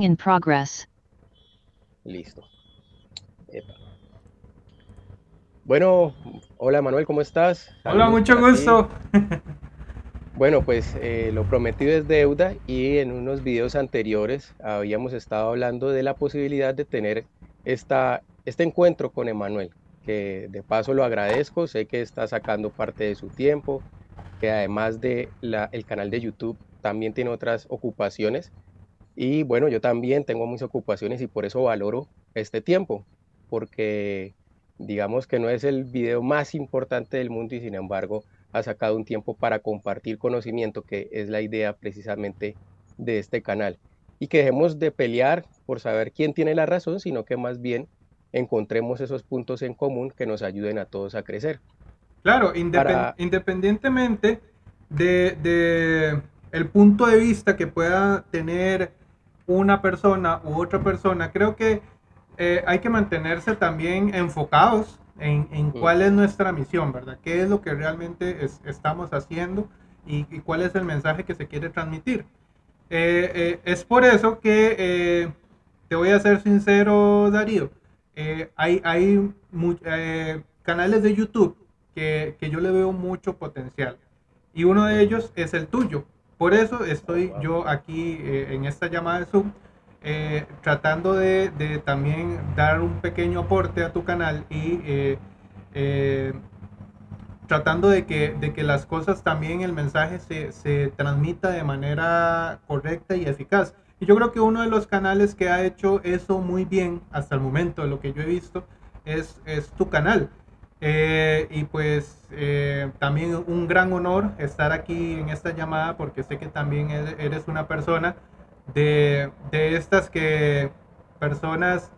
In progress. Listo. Epa. Bueno, hola Manuel, ¿cómo estás? Hola, mucho gusto. Bueno, pues eh, lo prometido es deuda y en unos videos anteriores habíamos estado hablando de la posibilidad de tener esta, este encuentro con Emanuel, que de paso lo agradezco, sé que está sacando parte de su tiempo, que además de la, el canal de YouTube también tiene otras ocupaciones y bueno, yo también tengo muchas ocupaciones y por eso valoro este tiempo, porque digamos que no es el video más importante del mundo y sin embargo ha sacado un tiempo para compartir conocimiento, que es la idea precisamente de este canal. Y que dejemos de pelear por saber quién tiene la razón, sino que más bien encontremos esos puntos en común que nos ayuden a todos a crecer. Claro, independ- Para- independientemente de, de el punto de vista que pueda tener una persona u otra persona, creo que eh, hay que mantenerse también enfocados en, en cuál es nuestra misión, ¿verdad? ¿Qué es lo que realmente es- estamos haciendo y, y cuál es el mensaje que se quiere transmitir? Eh, eh, es por eso que te voy a ser sincero, Darío. hay hay canales de YouTube que, que yo le veo mucho potencial y uno de ellos es el tuyo. Por eso estoy yo aquí eh, en esta llamada de Zoom eh, tratando de, también dar un pequeño aporte a tu canal y eh, tratando de que, de que las cosas también, el mensaje se, se transmita de manera correcta y eficaz. Y yo creo que uno de los canales que ha hecho eso muy bien hasta el momento, lo que yo he visto, es, es tu canal. Eh, y pues eh, también un gran honor estar aquí en esta llamada porque sé que también eres eres una persona de, de estas que personas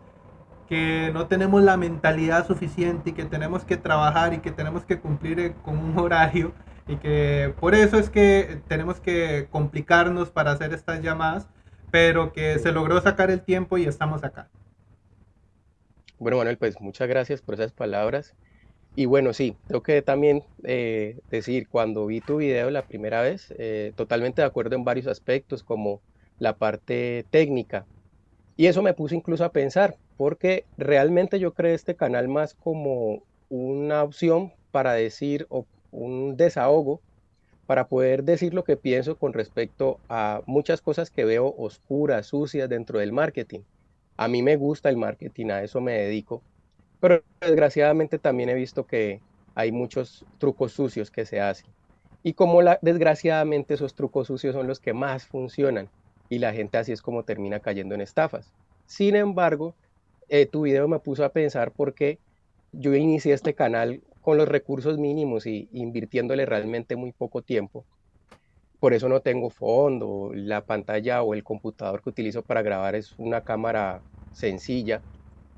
que no tenemos la mentalidad suficiente y que tenemos que trabajar y que tenemos que cumplir eh, con un horario y que por eso es que tenemos que complicarnos para hacer estas llamadas, pero que se logró sacar el tiempo y estamos acá. Bueno, Manuel, pues muchas gracias por esas palabras. Y bueno, sí, tengo que también eh, decir, cuando vi tu video la primera vez, eh, totalmente de acuerdo en varios aspectos, como la parte técnica. Y eso me puso incluso a pensar, porque realmente yo creé este canal más como una opción para decir, o un desahogo, para poder decir lo que pienso con respecto a muchas cosas que veo oscuras, sucias dentro del marketing. A mí me gusta el marketing, a eso me dedico, pero desgraciadamente también he visto que hay muchos trucos sucios que se hacen. Y como la, desgraciadamente esos trucos sucios son los que más funcionan y la gente así es como termina cayendo en estafas. Sin embargo, eh, tu video me puso a pensar porque yo inicié este canal con los recursos mínimos y invirtiéndole realmente muy poco tiempo. Por eso no tengo fondo, la pantalla o el computador que utilizo para grabar es una cámara sencilla,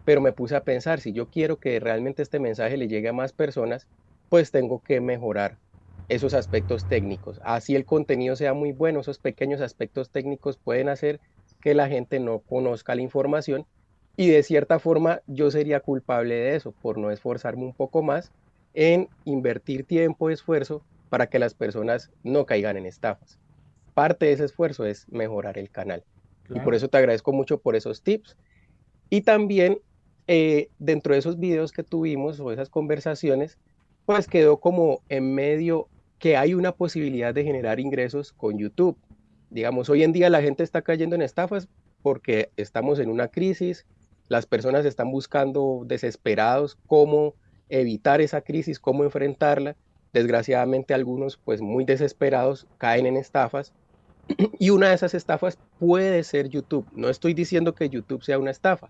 pero me puse a pensar, si yo quiero que realmente este mensaje le llegue a más personas, pues tengo que mejorar esos aspectos técnicos. Así el contenido sea muy bueno, esos pequeños aspectos técnicos pueden hacer que la gente no conozca la información y de cierta forma yo sería culpable de eso, por no esforzarme un poco más en invertir tiempo y esfuerzo para que las personas no caigan en estafas. Parte de ese esfuerzo es mejorar el canal. Y por eso te agradezco mucho por esos tips. Y también eh, dentro de esos videos que tuvimos o esas conversaciones, pues quedó como en medio que hay una posibilidad de generar ingresos con YouTube. Digamos, hoy en día la gente está cayendo en estafas porque estamos en una crisis, las personas están buscando desesperados cómo evitar esa crisis, cómo enfrentarla. Desgraciadamente algunos, pues muy desesperados, caen en estafas. Y una de esas estafas puede ser YouTube. No estoy diciendo que YouTube sea una estafa,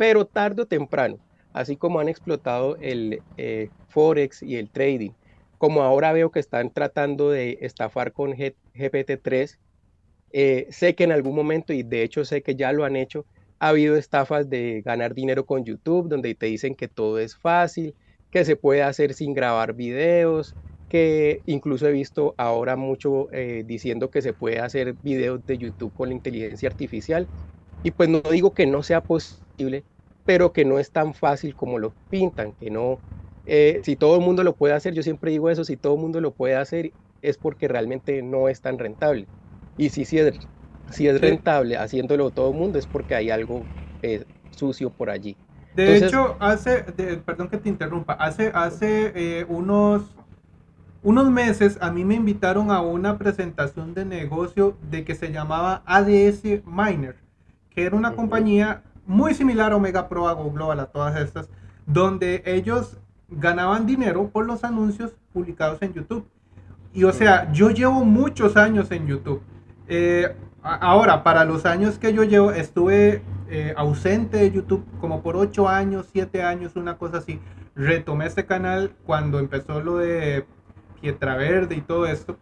pero tarde o temprano, así como han explotado el eh, Forex y el trading, como ahora veo que están tratando de estafar con G GPT-3, eh, sé que en algún momento, y de hecho sé que ya lo han hecho, ha habido estafas de ganar dinero con YouTube, donde te dicen que todo es fácil, que se puede hacer sin grabar videos, que incluso he visto ahora mucho eh, diciendo que se puede hacer videos de YouTube con la inteligencia artificial. Y pues no digo que no sea posible, pero que no es tan fácil como lo pintan, que no, eh, si todo el mundo lo puede hacer, yo siempre digo eso, si todo el mundo lo puede hacer es porque realmente no es tan rentable. Y si, si, es, si es rentable haciéndolo todo el mundo es porque hay algo eh, sucio por allí. De hecho, hace, perdón que te interrumpa, hace, hace eh, unos, unos meses a mí me invitaron a una presentación de negocio de que se llamaba ADS Miner, que era una compañía muy similar a Omega Pro, a Global, a todas estas, donde ellos ganaban dinero por los anuncios publicados en YouTube. Y o sea, yo llevo muchos años en YouTube. Eh, ahora, para los años que yo llevo, estuve eh, ausente de YouTube como por 8 años, 7 años, una cosa así. Retomé este canal cuando empezó lo de Pietra Verde y todo esto.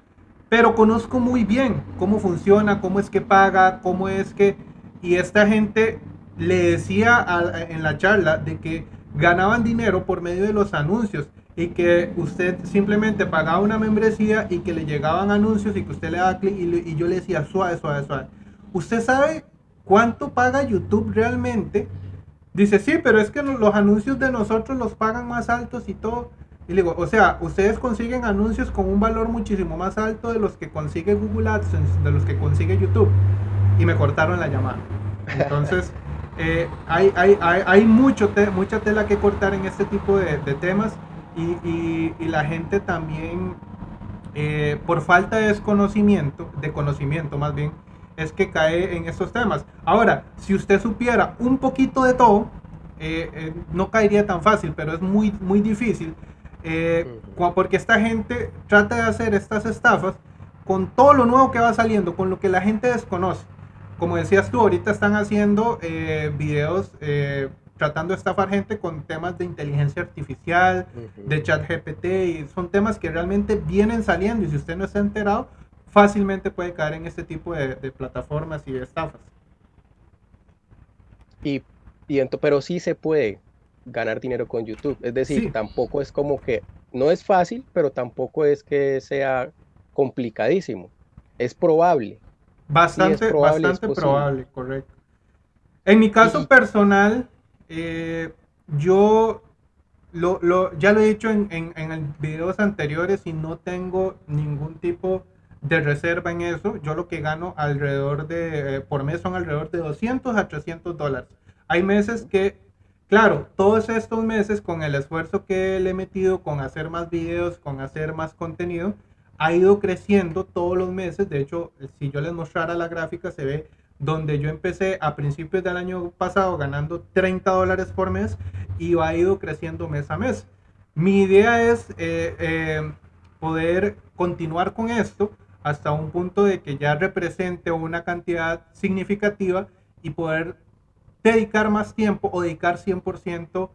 Pero conozco muy bien cómo funciona, cómo es que paga, cómo es que... Y esta gente le decía en la charla de que ganaban dinero por medio de los anuncios y que usted simplemente pagaba una membresía y que le llegaban anuncios y que usted le daba clic y, yo le decía suave, suave, suave. ¿Usted sabe cuánto paga YouTube realmente? Dice, sí, pero es que los anuncios de nosotros los pagan más altos y todo. Y digo, o sea, ustedes consiguen anuncios con un valor muchísimo más alto de los que consigue Google AdSense, de los que consigue YouTube. Y me cortaron la llamada. Entonces, eh, hay, hay, hay, hay, mucho mucha tela que cortar en este tipo de, de temas y, y, la gente también, eh, por falta de desconocimiento, de conocimiento más bien, es que cae en estos temas. Ahora, si usted supiera un poquito de todo, eh, no caería tan fácil, pero es muy, muy difícil, porque esta gente trata de hacer estas estafas con todo lo nuevo que va saliendo, con lo que la gente desconoce como decías tú, ahorita están haciendo eh, videos eh, tratando de estafar gente con temas de inteligencia artificial, de chat GPT, y son temas que realmente vienen saliendo y si usted no está enterado, fácilmente puede caer en este tipo de, plataformas y de estafas. Y, y pero sí se puede ganar dinero con YouTube, es decir, tampoco es como que, no es fácil, pero tampoco es que sea complicadísimo, es probable. Bastante, bastante probable, correcto. En mi caso personal, eh, yo lo, ya lo he dicho en, en, videos anteriores y no tengo ningún tipo de reserva en eso. Yo lo que gano alrededor de, eh, por mes son alrededor de 200 a 300 dólares. Hay meses que, claro, todos estos meses con el esfuerzo que le he metido con hacer más videos, con hacer más contenido, ha ido creciendo todos los meses. De hecho, si yo les mostrara la gráfica, se ve donde yo empecé a principios del año pasado ganando 30 dólares por mes y ha ido creciendo mes a mes. Mi idea es eh, eh, poder continuar con esto hasta un punto de que ya represente una cantidad significativa y poder dedicar más tiempo o dedicar 100%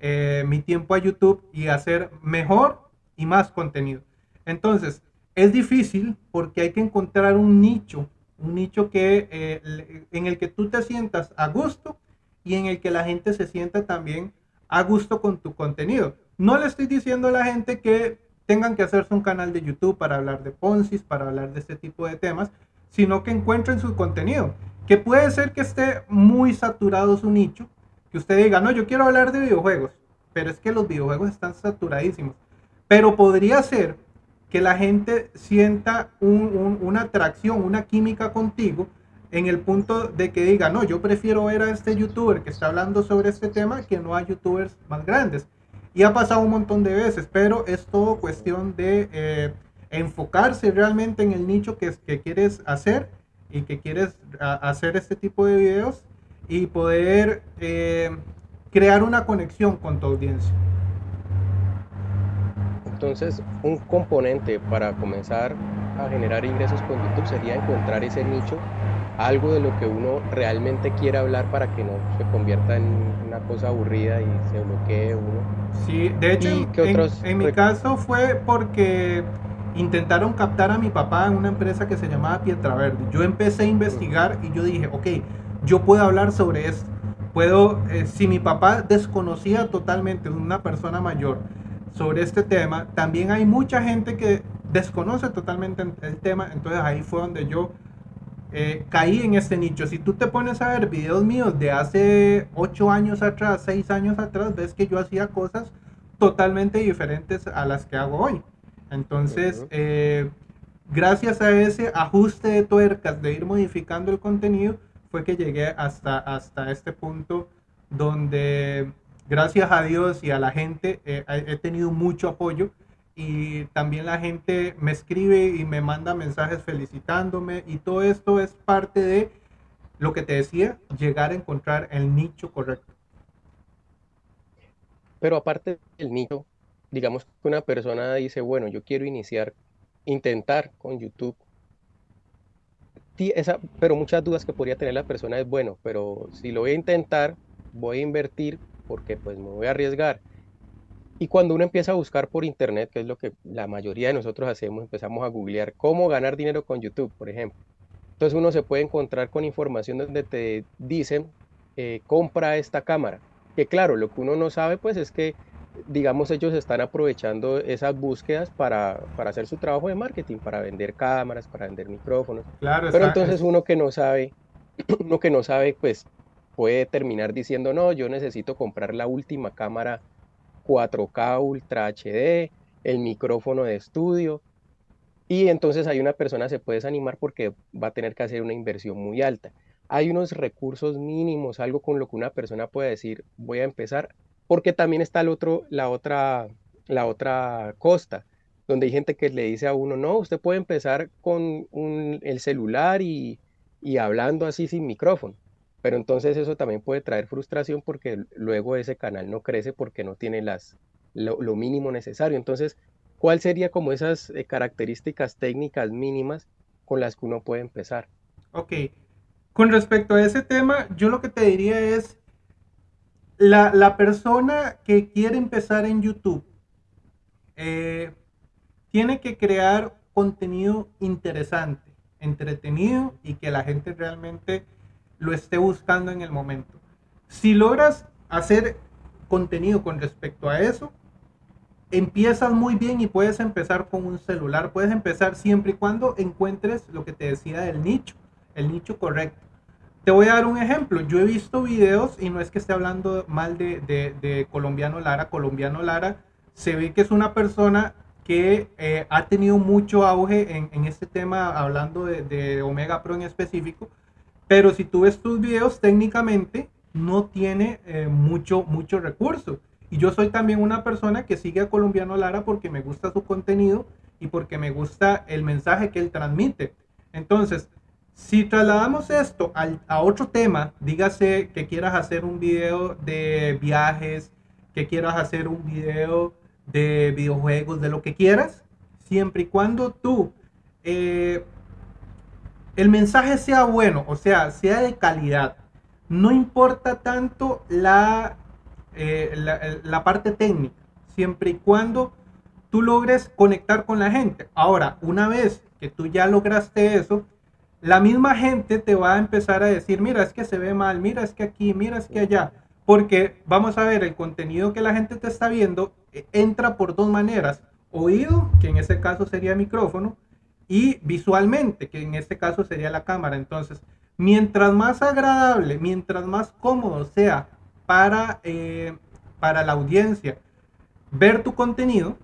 eh, mi tiempo a YouTube y hacer mejor y más contenido. Entonces, es difícil porque hay que encontrar un nicho, un nicho que, eh, en el que tú te sientas a gusto y en el que la gente se sienta también a gusto con tu contenido. No le estoy diciendo a la gente que tengan que hacerse un canal de YouTube para hablar de Ponzi, para hablar de este tipo de temas, sino que encuentren su contenido. Que puede ser que esté muy saturado su nicho, que usted diga, no, yo quiero hablar de videojuegos, pero es que los videojuegos están saturadísimos. Pero podría ser que la gente sienta una atracción, una química contigo, en el punto de que diga, no, yo prefiero ver a este youtuber que está hablando sobre este tema que no a youtubers más grandes. Y ha pasado un montón de veces, pero es todo cuestión de eh, enfocarse realmente en el nicho que, que quieres hacer y que quieres hacer este tipo de videos y poder eh, crear una conexión con tu audiencia. Entonces, un componente para comenzar a generar ingresos con YouTube sería encontrar ese nicho, algo de lo que uno realmente quiere hablar para que no se convierta en una cosa aburrida y se bloquee uno. Sí, de hecho, en, mi caso fue porque intentaron captar a mi papá en una empresa que se llamaba Pietra Verde. Yo empecé a investigar y yo dije, ok, yo puedo hablar sobre esto. Puedo, eh, si mi papá desconocía totalmente, una persona mayor, sobre este tema. También hay mucha gente que desconoce totalmente el tema, entonces ahí fue donde yo eh, caí en este nicho. Si tú te pones a ver videos míos de hace 8 años atrás, 6 años atrás, ves que yo hacía cosas totalmente diferentes a las que hago hoy. Entonces, eh, gracias a ese ajuste de tuercas de ir modificando el contenido, fue que llegué hasta, hasta este punto donde gracias a Dios y a la gente eh, he tenido mucho apoyo y también la gente me escribe y me manda mensajes felicitándome y todo esto es parte de lo que te decía, llegar a encontrar el nicho correcto. Pero aparte del nicho, digamos que una persona dice, bueno, yo quiero iniciar, intentar con YouTube. Esa, pero muchas dudas que podría tener la persona es, bueno, pero si lo voy a intentar, voy a invertir porque pues me voy a arriesgar. Y cuando uno empieza a buscar por internet, que es lo que la mayoría de nosotros hacemos, empezamos a googlear cómo ganar dinero con YouTube, por ejemplo. Entonces uno se puede encontrar con información donde te dicen, eh, compra esta cámara. Que claro, lo que uno no sabe pues es que, digamos, ellos están aprovechando esas búsquedas para, para hacer su trabajo de marketing, para vender cámaras, para vender micrófonos. Claro, Pero entonces uno que no sabe, uno que no sabe, pues puede terminar diciendo, no, yo necesito comprar la última cámara 4K Ultra HD, el micrófono de estudio, y entonces hay una persona se puede desanimar porque va a tener que hacer una inversión muy alta. Hay unos recursos mínimos, algo con lo que una persona puede decir, voy a empezar, porque también está el otro, la, otra, la otra costa, donde hay gente que le dice a uno, no, usted puede empezar con el celular y, hablando así sin micrófono. Pero entonces eso también puede traer frustración porque luego ese canal no crece porque no tiene las, lo, mínimo necesario. Entonces ¿Cuál sería como esas eh, características técnicas mínimas con las que uno puede empezar? Ok, con respecto a ese tema, yo lo que te diría es, la, persona que quiere empezar en YouTube eh, tiene que crear contenido interesante, entretenido y que la gente realmente lo esté buscando en el momento. Si logras hacer contenido con respecto a eso, empiezas muy bien y puedes empezar con un celular. Puedes empezar siempre y cuando encuentres lo que te decía del nicho, el nicho correcto. Te voy a dar un ejemplo. Yo he visto videos y no es que esté hablando mal de, Colombiano Lara. Colombiano Lara se ve que es una persona que eh, ha tenido mucho auge en, este tema, hablando de, Omega Pro en específico. Pero si tú ves tus videos, técnicamente no tiene eh, mucho, mucho recurso. Y yo soy también una persona que sigue a Colombiano Lara porque me gusta su contenido y porque me gusta el mensaje que él transmite. Entonces, si trasladamos esto a otro tema, dígase que quieras hacer un video de viajes, que quieras hacer un video de videojuegos, de lo que quieras, siempre y cuando tú eh, el mensaje sea bueno, o sea, sea de calidad, no importa tanto la eh, la, parte técnica, siempre y cuando tú logres conectar con la gente. Ahora, una vez que tú ya lograste eso, la misma gente te va a empezar a decir, mira, es que se ve mal, mira, es que aquí, mira, es que allá. Porque vamos a ver, el contenido que la gente te está viendo eh, entra por dos maneras. Oído, que en este caso sería micrófono, y visualmente, que en este caso sería la cámara. Entonces, mientras más agradable, mientras más cómodo sea para, eh, para la audiencia ver tu contenido,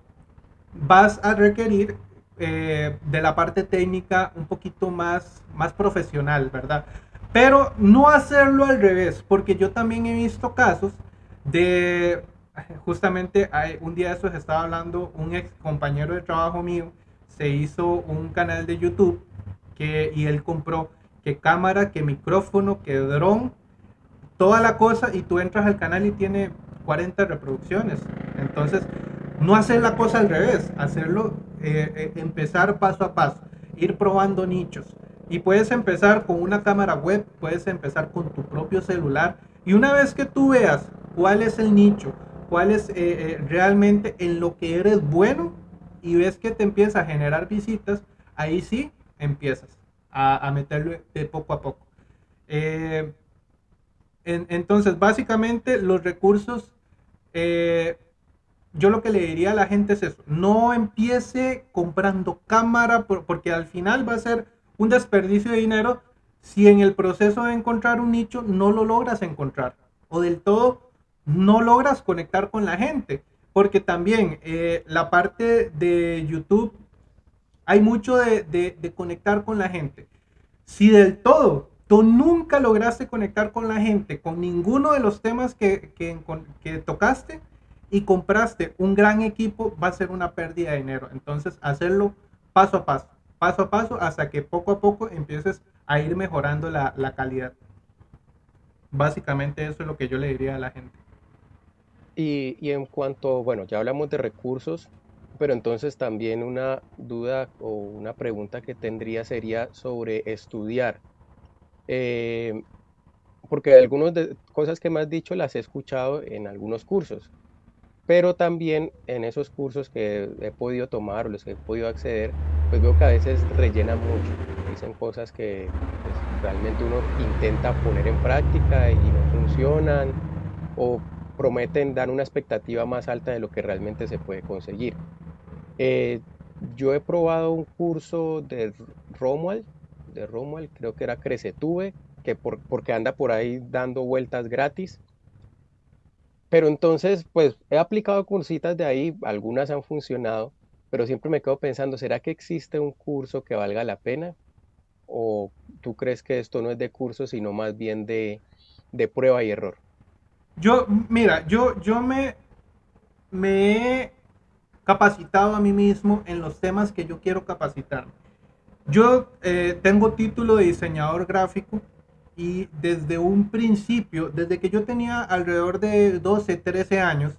vas a requerir eh, de la parte técnica un poquito más, más profesional, ¿verdad? Pero no hacerlo al revés, porque yo también he visto casos de, justamente un día de esos estaba hablando un ex compañero de trabajo mío, se hizo un canal de YouTube que, y él compró que cámara, que micrófono, que dron toda la cosa y tú entras al canal y tiene 40 reproducciones. Entonces, no hacer la cosa al revés, hacerlo, eh, eh, empezar paso a paso, ir probando nichos. Y puedes empezar con una cámara web, puedes empezar con tu propio celular. Y una vez que tú veas cuál es el nicho, cuál es eh, realmente en lo que eres bueno y ves que te empieza a generar visitas, ahí sí empiezas a, a meterlo de poco a poco entonces, básicamente los recursos, eh, yo lo que le diría a la gente es eso, no empiece comprando cámara porque al final va a ser un desperdicio de dinero si en el proceso de encontrar un nicho no lo logras encontrar o del todo no logras conectar con la gente. Porque también eh, la parte de YouTube hay mucho de, de, conectar con la gente. Si del todo tú nunca lograste conectar con la gente con ninguno de los temas que, que, que, tocaste y compraste un gran equipo, va a ser una pérdida de dinero. Entonces, hacerlo paso a paso, paso a paso, hasta que poco a poco empieces a ir mejorando la, la calidad. Básicamente eso es lo que yo le diría a la gente. Y, en cuanto, bueno, ya hablamos de recursos, pero entonces también una duda o una pregunta que tendría sería sobre estudiar. Eh, porque algunas de cosas que me has dicho las he escuchado en algunos cursos, pero también en esos cursos que he podido tomar o los que he podido acceder, pues veo que a veces rellenan mucho, dicen cosas que pues, realmente uno intenta poner en práctica y no funcionan, o prometen dar una expectativa más alta de lo que realmente se puede conseguir. Eh, yo he probado un curso de Romuald, de Romuald, creo que era Crecetube, que porque anda por ahí dando vueltas gratis. Pero entonces, pues he aplicado cursitas de ahí, algunas han funcionado, pero siempre me quedo pensando, ¿será que existe un curso que valga la pena? ¿O tú crees que esto no es de curso, sino más bien de, de prueba y error? Yo, mira, yo, yo me, me he capacitado a mí mismo en los temas que yo quiero capacitar. Yo eh, tengo título de diseñador gráfico y desde un principio, desde que yo tenía alrededor de 12, 13 años,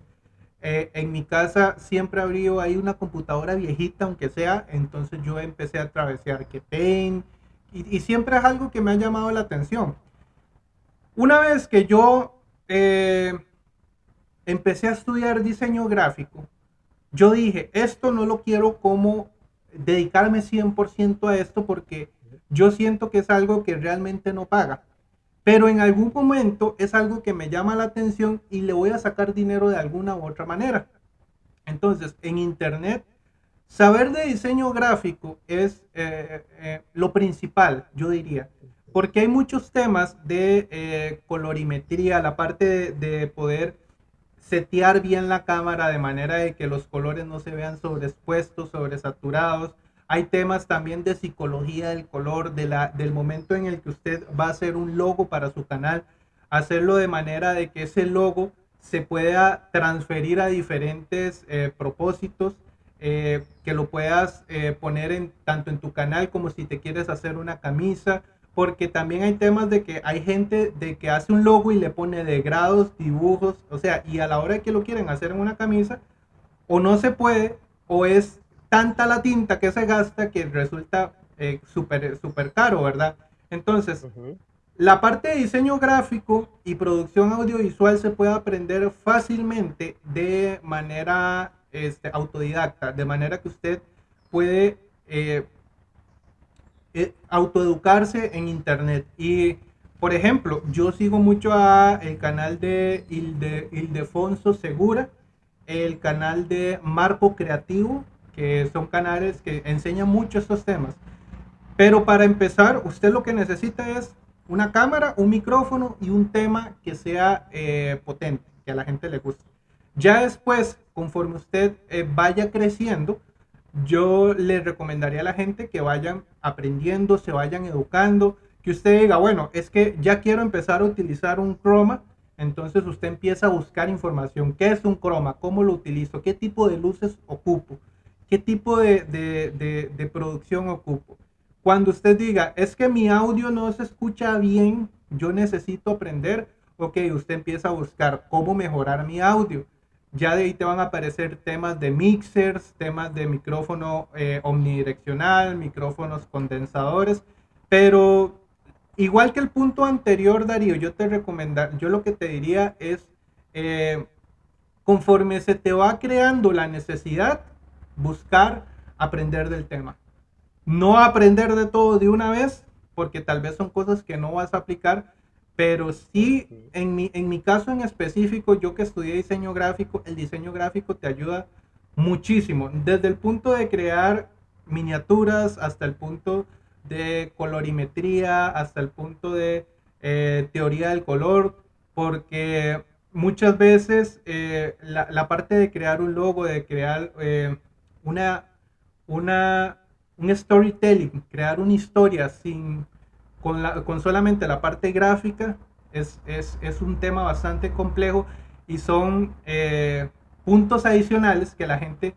eh, en mi casa siempre abrió ahí una computadora viejita, aunque sea, entonces yo empecé a travesear que Paint y, y, siempre es algo que me ha llamado la atención. Una vez que yo eh, empecé a estudiar diseño gráfico, yo dije, esto no lo quiero como dedicarme 100% a esto porque yo siento que es algo que realmente no paga. Pero en algún momento es algo que me llama la atención y le voy a sacar dinero de alguna u otra manera. Entonces, en Internet, saber de diseño gráfico es eh, eh, lo principal, yo diría. Porque hay muchos temas de eh, colorimetría, la parte de poder setear bien la cámara de manera de que los colores no se vean sobreexpuestos, sobresaturados. Hay temas también de psicología del color, del momento en el que usted va a hacer un logo para su canal, hacerlo de manera de que ese logo se pueda transferir a diferentes eh, propósitos, eh, que lo puedas poner en, tanto en tu canal como si te quieres hacer una camisa, porque también hay temas de que hay gente de que hace un logo y le pone de grados, dibujos, o sea, y a la hora de que lo quieren hacer en una camisa, o no se puede, o es tanta la tinta que se gasta que resulta eh, súper super caro, ¿verdad? Entonces, la parte de diseño gráfico y producción audiovisual se puede aprender fácilmente de manera este, autodidacta, de manera que usted puede eh, eh, autoeducarse en internet. Y, por ejemplo, yo sigo mucho a el canal de Ildefonso Segura, el canal de Marco Creativo, que son canales que enseñan mucho estos temas. Pero para empezar, usted lo que necesita es una cámara, un micrófono y un tema que sea eh, potente, que a la gente le guste. Ya después, conforme usted eh, vaya creciendo, yo le recomendaría a la gente que vayan aprendiendo, se vayan educando, que usted diga, bueno, es que ya quiero empezar a utilizar un croma, entonces usted empieza a buscar información. ¿Qué es un croma? ¿Cómo lo utilizo? ¿Qué tipo de luces ocupo? ¿Qué tipo de, de, de, producción ocupo? Cuando usted diga, es que mi audio no se escucha bien, yo necesito aprender, ok, usted empieza a buscar cómo mejorar mi audio ya de ahí te van a aparecer temas de mixers, temas de micrófono eh, omnidireccional, micrófonos condensadores, pero igual que el punto anterior, Darío, yo te recomendar, yo lo que te diría es, eh, conforme se te va creando la necesidad, buscar aprender del tema. No aprender de todo de una vez, porque tal vez son cosas que no vas a aplicar, pero sí, en mi, en mi caso en específico, yo que estudié diseño gráfico, el diseño gráfico te ayuda muchísimo, desde el punto de crear miniaturas hasta el punto de colorimetría, hasta el punto de eh, teoría del color, porque muchas veces eh, la, la, parte de crear un logo, de crear eh, una, una un storytelling, crear una historia sin, con, la, con solamente la parte gráfica, es, es, es, un tema bastante complejo y son eh, puntos adicionales que la gente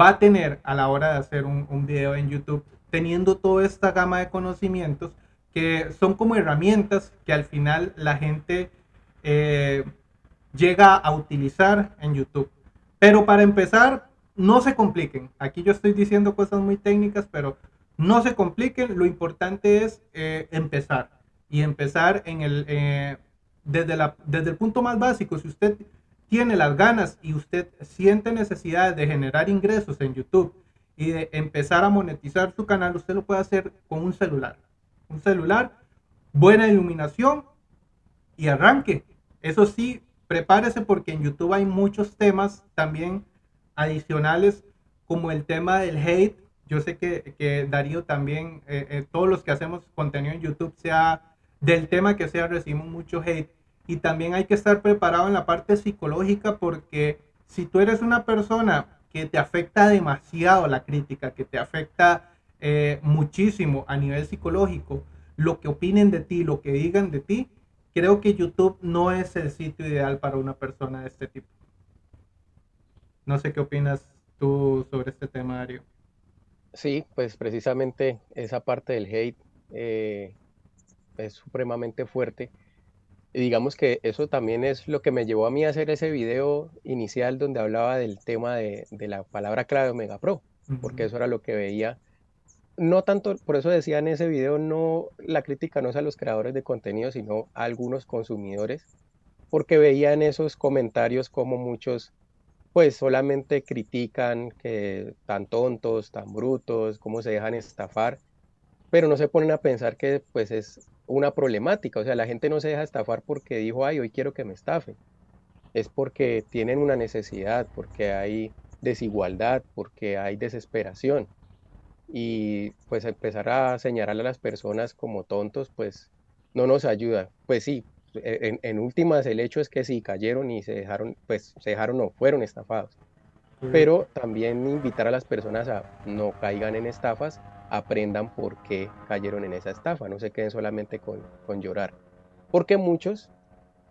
va a tener a la hora de hacer un, un video en YouTube, teniendo toda esta gama de conocimientos que son como herramientas que al final la gente eh, llega a utilizar en YouTube. Pero para empezar, no se compliquen. Aquí yo estoy diciendo cosas muy técnicas, pero no se compliquen. Lo importante es eh, empezar. Y empezar en el, eh, desde, desde el punto más básico. Si usted tiene las ganas y usted siente necesidad de generar ingresos en YouTube y de empezar a monetizar su canal, usted lo puede hacer con un celular. Un celular, buena iluminación y arranque. Eso sí, prepárese porque en YouTube hay muchos temas también adicionales como el tema del hate. Yo sé que, que Darío también, eh, eh, todos los que hacemos contenido en YouTube, sea del tema que sea, recibimos mucho hate. Y también hay que estar preparado en la parte psicológica porque si tú eres una persona que te afecta demasiado la crítica, que te afecta eh, muchísimo a nivel psicológico, lo que opinen de ti, lo que digan de ti, creo que YouTube no es el sitio ideal para una persona de este tipo. No sé qué opinas tú sobre este tema, Dario. Sí, pues precisamente esa parte del hate eh, es supremamente fuerte. Y digamos que eso también es lo que me llevó a mí a hacer ese video inicial donde hablaba del tema de, la palabra clave Omega Pro, porque eso era lo que veía no tanto, por eso decía en ese video, no, la crítica no es a los creadores de contenido, sino a algunos consumidores, porque veía en esos comentarios como muchos, pues solamente critican que tan tontos, tan brutos, cómo se dejan estafar, pero no se ponen a pensar que pues es una problemática, o sea, la gente no se deja estafar porque dijo, ay, hoy quiero que me estafen, es porque tienen una necesidad, porque hay desigualdad, porque hay desesperación. Y pues empezar a señalar a las personas como tontos, pues no nos ayuda. Pues sí, e, en, últimas el hecho es que sí cayeron y se dejaron, pues se dejaron o fueron estafados. Pero también invitar a las personas a no caigan en estafas, aprendan por qué cayeron en esa estafa, no se queden solamente con, con llorar. Porque muchos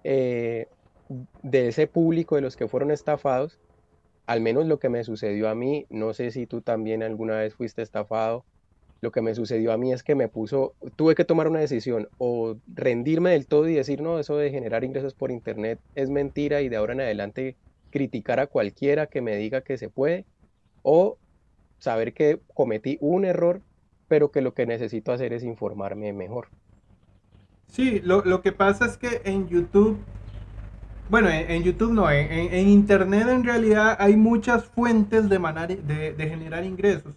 eh, de ese público de los que fueron estafados al menos lo que me sucedió a mí, no sé si tú también alguna vez fuiste estafado, lo que me sucedió a mí es que me puso, tuve que tomar una decisión o rendirme del todo y decir, no, eso de generar ingresos por internet es mentira y de ahora en adelante criticar a cualquiera que me diga que se puede, o saber que cometí un error, pero que lo que necesito hacer es informarme mejor. Sí, lo, lo que pasa es que en YouTube bueno, en, YouTube no, en, Internet en realidad hay muchas fuentes de, de, generar ingresos.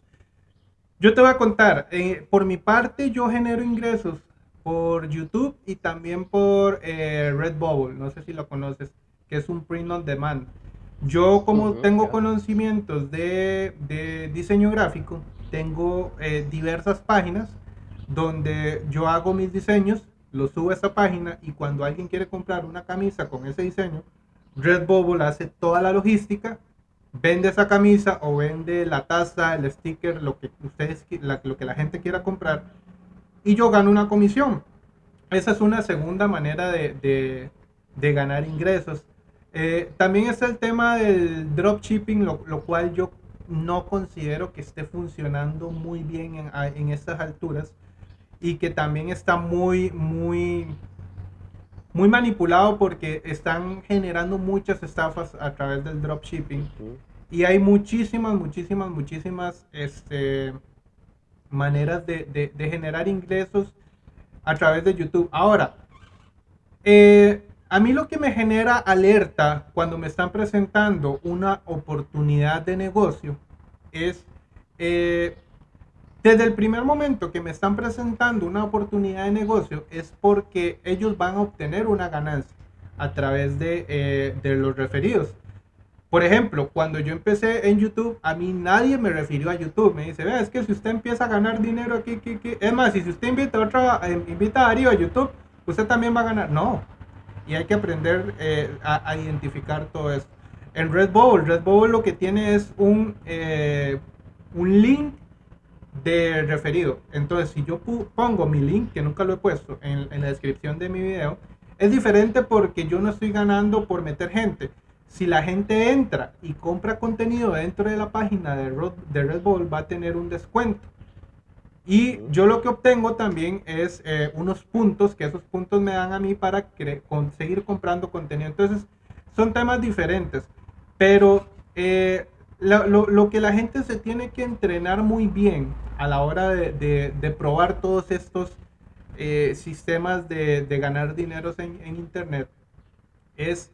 Yo te voy a contar, eh, por mi parte yo genero ingresos por YouTube y también por eh, Redbubble, no sé si lo conoces, que es un print on demand. Yo como tengo conocimientos de, diseño gráfico, tengo eh, diversas páginas donde yo hago mis diseños lo subo a esa página y cuando alguien quiere comprar una camisa con ese diseño, Redbubble hace toda la logística, vende esa camisa o vende la taza, el sticker, lo que ustedes, lo que la gente quiera comprar y yo gano una comisión. Esa es una segunda manera de, ganar ingresos. Eh, también está el tema del dropshipping, lo, lo cual yo no considero que esté funcionando muy bien en, en estas alturas y que también está muy, muy, muy manipulado porque están generando muchas estafas a través del dropshipping. Y hay muchísimas, muchísimas, muchísimas este, maneras de, generar ingresos a través de YouTube. Ahora, eh, a mí lo que me genera alerta cuando me están presentando una oportunidad de negocio es eh, desde el primer momento que me están presentando una oportunidad de negocio es porque ellos van a obtener una ganancia a través de, eh, los referidos. Por ejemplo, cuando yo empecé en YouTube, a mí nadie me refirió a YouTube. Me dice, vea, es que si usted empieza a ganar dinero aquí, aquí, aquí. Es más, si usted invita a, otra, eh, invita a Darío a YouTube, usted también va a ganar. No. Y hay que aprender eh, a, identificar todo eso. En Red Bull, Red Bull lo que tiene es un, un link de referido. Entonces, si yo pongo mi link, que nunca lo he puesto en, la descripción de mi video, es diferente porque yo no estoy ganando por meter gente. Si la gente entra y compra contenido dentro de la página de Red, de Red Bull, va a tener un descuento. Y yo lo que obtengo también es eh, unos puntos, que esos puntos me dan a mí para conseguir comprando contenido. Entonces, son temas diferentes. Pero eh, lo, que la gente se tiene que entrenar muy bien a la hora de, probar todos estos eh, sistemas de, ganar dinero en, en, Internet es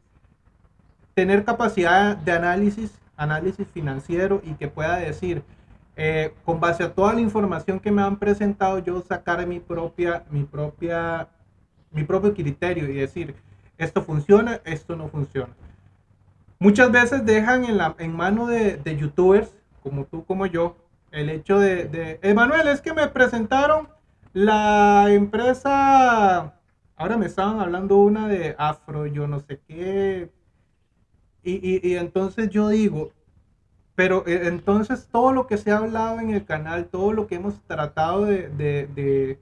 tener capacidad de análisis, análisis financiero y que pueda decir, eh, con base a toda la información que me han presentado, yo sacar mi propia, mi propia, mi propio criterio y decir, esto funciona, esto no funciona. Muchas veces dejan en, la, en mano de, youtubers, como tú, como yo, el hecho de, de, Emanuel, es que me presentaron la empresa, ahora me estaban hablando una de Afro, yo no sé qué, y, entonces yo digo, pero eh, entonces todo lo que se ha hablado en el canal, todo lo que hemos tratado de, de,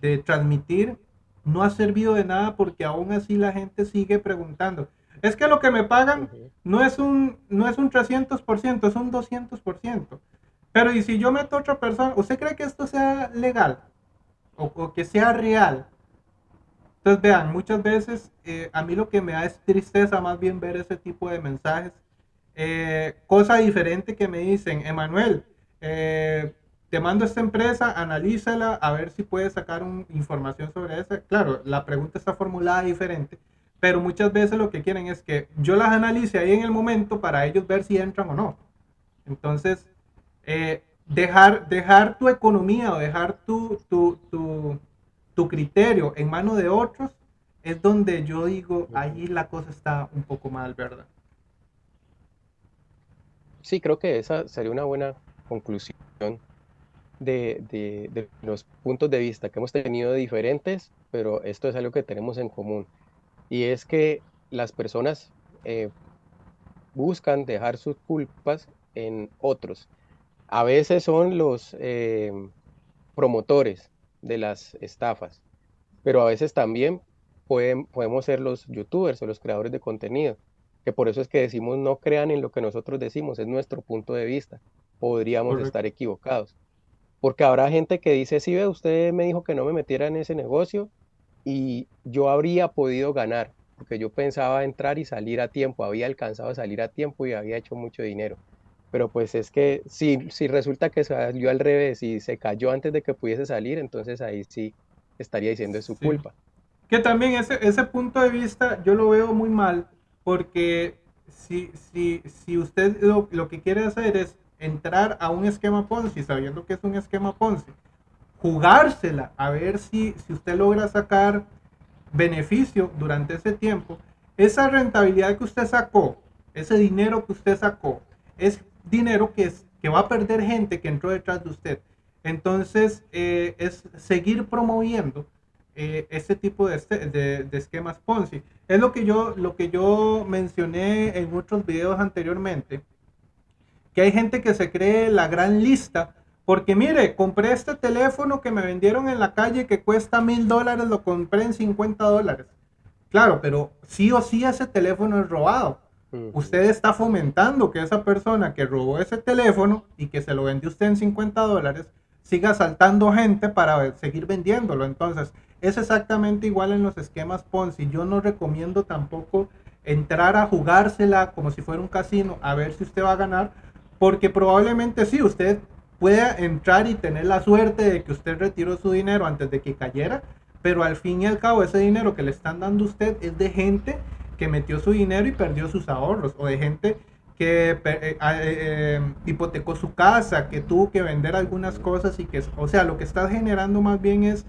de, transmitir, no ha servido de nada porque aún así la gente sigue preguntando. Es que lo que me pagan no es un, no es un 300%, es un 200%. Pero y si yo meto a otra persona, ¿usted cree que esto sea legal? O, que sea real. Entonces vean, muchas veces eh, a mí lo que me da es tristeza más bien ver ese tipo de mensajes. Eh, cosa diferente que me dicen, Emanuel, eh, te mando esta empresa, analízala, a ver si puedes sacar un, información sobre esa. Claro, la pregunta está formulada diferente, pero muchas veces lo que quieren es que yo las analice ahí en el momento para ellos ver si entran o no. Entonces, eh, dejar, dejar tu economía o dejar tu, tu, tu, tu criterio en manos de otros es donde yo digo, ahí la cosa está un poco mal, ¿verdad? Sí, creo que esa sería una buena conclusión de, de, de, los puntos de vista que hemos tenido diferentes, pero esto es algo que tenemos en común y es que las personas eh, buscan dejar sus culpas en otros. A veces son los eh, promotores de las estafas, pero a veces también pueden, podemos ser los youtubers o los creadores de contenido, que por eso es que decimos no crean en lo que nosotros decimos, es nuestro punto de vista. Podríamos estar equivocados. Porque habrá gente que dice, sí, ve, usted me dijo que no me metiera en ese negocio, y yo habría podido ganar, porque yo pensaba entrar y salir a tiempo, había alcanzado a salir a tiempo y había hecho mucho dinero. Pero pues es que si, si resulta que salió al revés y se cayó antes de que pudiese salir, entonces ahí sí estaría diciendo es su culpa. Que también ese, ese punto de vista yo lo veo muy mal, porque si, si, si usted lo, lo que quiere hacer es entrar a un esquema Ponzi sabiendo que es un esquema Ponzi, jugársela a ver si, si usted logra sacar beneficio durante ese tiempo, esa rentabilidad que usted sacó, ese dinero que usted sacó, es dinero que, es, que va a perder gente que entró detrás de usted. Entonces, eh, es seguir promoviendo eh, ese tipo de, este, de, de, esquemas Ponzi. Es lo que, yo, lo que yo mencioné en otros videos anteriormente, que hay gente que se cree la gran lista porque mire, compré este teléfono que me vendieron en la calle que cuesta mil dólares, lo compré en 50 dólares. Claro, pero sí o sí ese teléfono es robado. Usted está fomentando que esa persona que robó ese teléfono y que se lo vendió usted en 50 dólares siga saltando gente para seguir vendiéndolo. Entonces, es exactamente igual en los esquemas Ponzi. Yo no recomiendo tampoco entrar a jugársela como si fuera un casino a ver si usted va a ganar, porque probablemente sí, usted pueda entrar y tener la suerte de que usted retiró su dinero antes de que cayera, pero al fin y al cabo ese dinero que le están dando a usted es de gente que metió su dinero y perdió sus ahorros, o de gente que eh, eh, eh, hipotecó su casa, que tuvo que vender algunas cosas y que, o sea, lo que está generando más bien es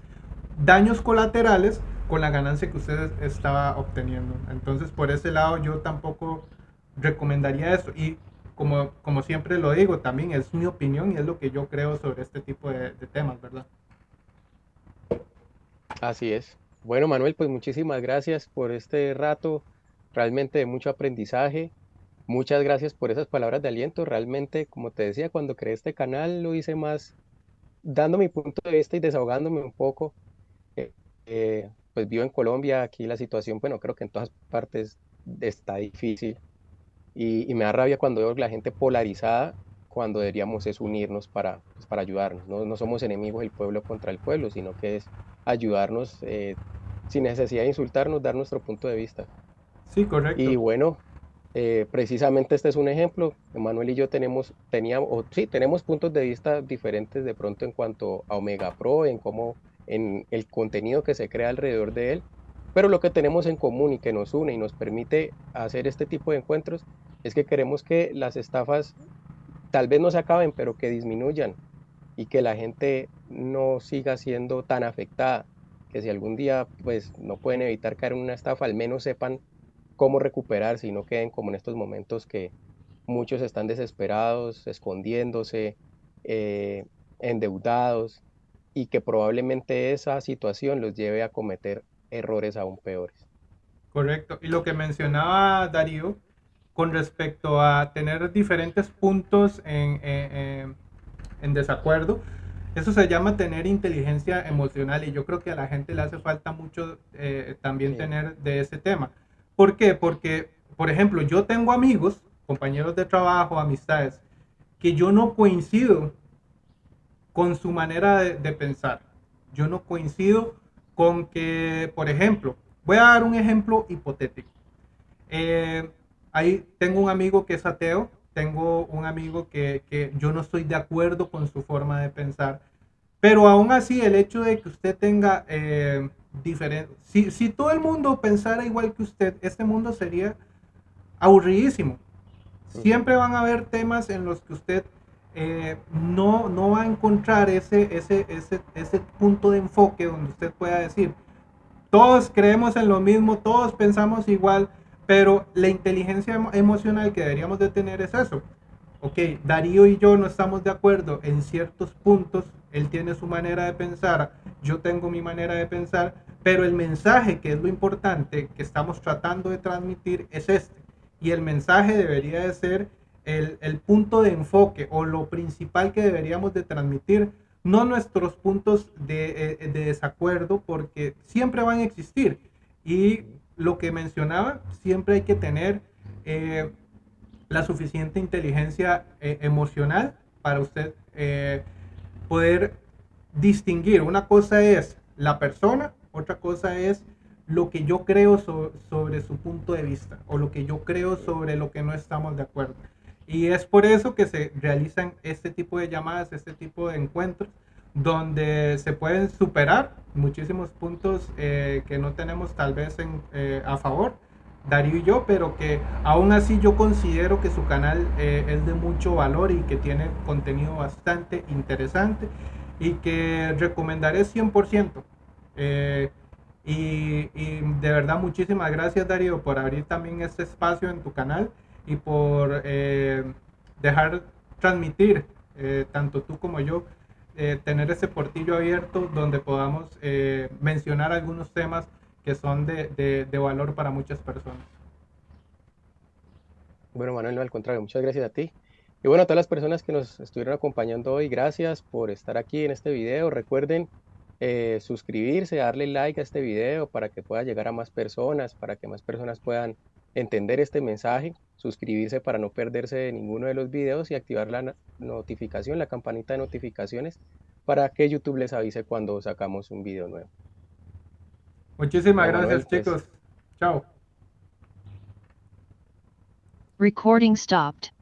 daños colaterales con la ganancia que usted estaba obteniendo. Entonces, por ese lado, yo tampoco recomendaría eso. Como, como siempre lo digo, también es mi opinión y es lo que yo creo sobre este tipo de, temas, ¿verdad? Así es. Bueno, Manuel, pues muchísimas gracias por este rato, realmente de mucho aprendizaje. muchas gracias por esas palabras de aliento. Realmente, como te decía, cuando creé este canal lo hice más dando mi punto de vista y desahogándome un poco. Eh, eh, pues vivo en Colombia, aquí la situación, bueno, creo que en todas partes está difícil y, y me da rabia cuando veo la gente polarizada cuando deberíamos es unirnos para, pues, para ayudarnos. No, no, somos enemigos del pueblo contra el pueblo, sino que es ayudarnos eh, sin necesidad de insultarnos, dar nuestro punto de vista. Sí, correcto. Y bueno, eh, precisamente este es un ejemplo. Manuel y yo tenemos, teníamos, o, sí, tenemos puntos de vista diferentes de pronto en cuanto a Omega Pro, en cómo, en el contenido que se crea alrededor de él. Pero lo que tenemos en común y que nos une y nos permite hacer este tipo de encuentros es que queremos que las estafas tal vez no se acaben, pero que disminuyan y que la gente no siga siendo tan afectada, que si algún día pues no pueden evitar caer en una estafa, al menos sepan cómo recuperarse y no queden como en estos momentos que muchos están desesperados, escondiéndose, eh, endeudados y que probablemente esa situación los lleve a cometer errores aún peores. Correcto. Y lo que mencionaba Darío con respecto a tener diferentes puntos en, en, desacuerdo. Eso se llama tener inteligencia emocional y yo creo que a la gente le hace falta mucho eh, también tener de ese tema. ¿Por qué? Porque, por ejemplo, yo tengo amigos, compañeros de trabajo, amistades, que yo no coincido con su manera de, de pensar. Yo no coincido con que, por ejemplo, voy a dar un ejemplo hipotético. Eh, ahí tengo un amigo que es ateo, tengo un amigo que, que, yo no estoy de acuerdo con su forma de pensar, pero aún así el hecho de que usted tenga eh, diferente, si, si todo el mundo pensara igual que usted, este mundo sería aburridísimo. Siempre van a haber temas en los que usted eh, no, no va a encontrar ese, ese, ese, ese punto de enfoque donde usted pueda decir, todos creemos en lo mismo, todos pensamos igual, pero la inteligencia emocional que deberíamos de tener es eso. Ok, Darío y yo no estamos de acuerdo en ciertos puntos, él tiene su manera de pensar, yo tengo mi manera de pensar, pero el mensaje que es lo importante que estamos tratando de transmitir es este. Y el mensaje debería de ser el, punto de enfoque o lo principal que deberíamos de transmitir, no nuestros puntos de, eh, de desacuerdo, porque siempre van a existir. Y lo que mencionaba, siempre hay que tener eh, la suficiente inteligencia eh, emocional para usted poder distinguir. Una cosa es la persona, otra cosa es lo que yo creo sobre su punto de vista o lo que yo creo sobre lo que no estamos de acuerdo. Y es por eso que se realizan este tipo de llamadas, este tipo de encuentros, donde se pueden superar muchísimos puntos eh, que no tenemos tal vez en, eh, a favor, Darío y yo, pero que aún así yo considero que su canal eh, es de mucho valor y que tiene contenido bastante interesante y que recomendaré 100%. Y, y, de verdad muchísimas gracias Darío por abrir también este espacio en tu canal y por dejar transmitir tanto tú como yo eh, tener ese portillo abierto donde podamos eh, mencionar algunos temas que son de, de, de, valor para muchas personas. Bueno, Manuel, no, al contrario, muchas gracias a ti. Y bueno, a todas las personas que nos estuvieron acompañando hoy, gracias por estar aquí en este video. Recuerden eh, suscribirse, darle like a este video para que pueda llegar a más personas, para que más personas puedan entender este mensaje suscribirse para no perderse de ninguno de los videos y activar la notificación, la campanita de notificaciones para que YouTube les avise cuando sacamos un video nuevo. Muchísimas gracias pues. chicos. Chao. Recording stopped.